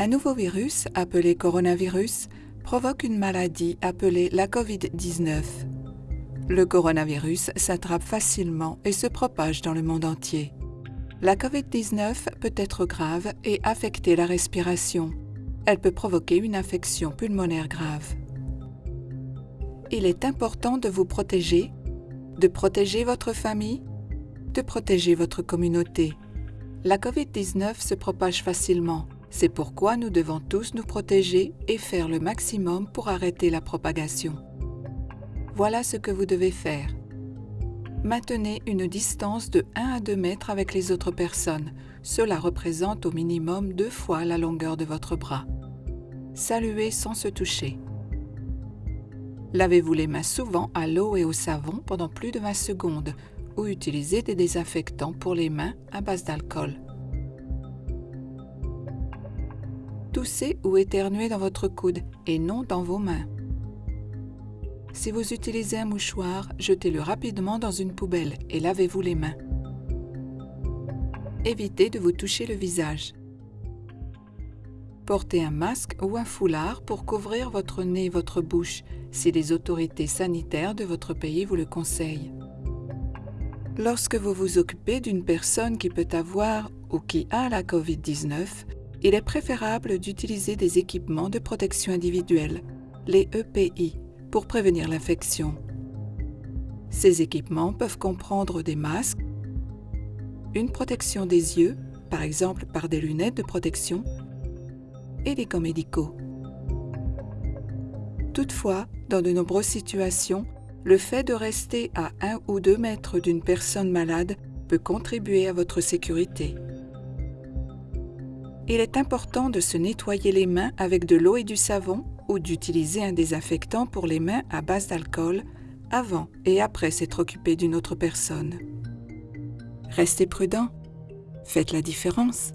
Un nouveau virus, appelé coronavirus, provoque une maladie appelée la COVID-19. Le coronavirus s'attrape facilement et se propage dans le monde entier. La COVID-19 peut être grave et affecter la respiration. Elle peut provoquer une infection pulmonaire grave. Il est important de vous protéger, de protéger votre famille, de protéger votre communauté. La COVID-19 se propage facilement. C'est pourquoi nous devons tous nous protéger et faire le maximum pour arrêter la propagation. Voilà ce que vous devez faire. Maintenez une distance de 1 à 2 mètres avec les autres personnes. Cela représente au minimum deux fois la longueur de votre bras. Saluez sans se toucher. Lavez-vous les mains souvent à l'eau et au savon pendant plus de 20 secondes ou utilisez des désinfectants pour les mains à base d'alcool. Toussez ou éternuez dans votre coude et non dans vos mains. Si vous utilisez un mouchoir, jetez-le rapidement dans une poubelle et lavez-vous les mains. Évitez de vous toucher le visage. Portez un masque ou un foulard pour couvrir votre nez et votre bouche si les autorités sanitaires de votre pays vous le conseillent. Lorsque vous vous occupez d'une personne qui peut avoir ou qui a la COVID-19, il est préférable d'utiliser des équipements de protection individuelle, les EPI, pour prévenir l'infection. Ces équipements peuvent comprendre des masques, une protection des yeux, par exemple par des lunettes de protection, et des gants médicaux. Toutefois, dans de nombreuses situations, le fait de rester à un ou deux mètres d'une personne malade peut contribuer à votre sécurité. Il est important de se nettoyer les mains avec de l'eau et du savon ou d'utiliser un désinfectant pour les mains à base d'alcool avant et après s'être occupé d'une autre personne. Restez prudent. Faites la différence.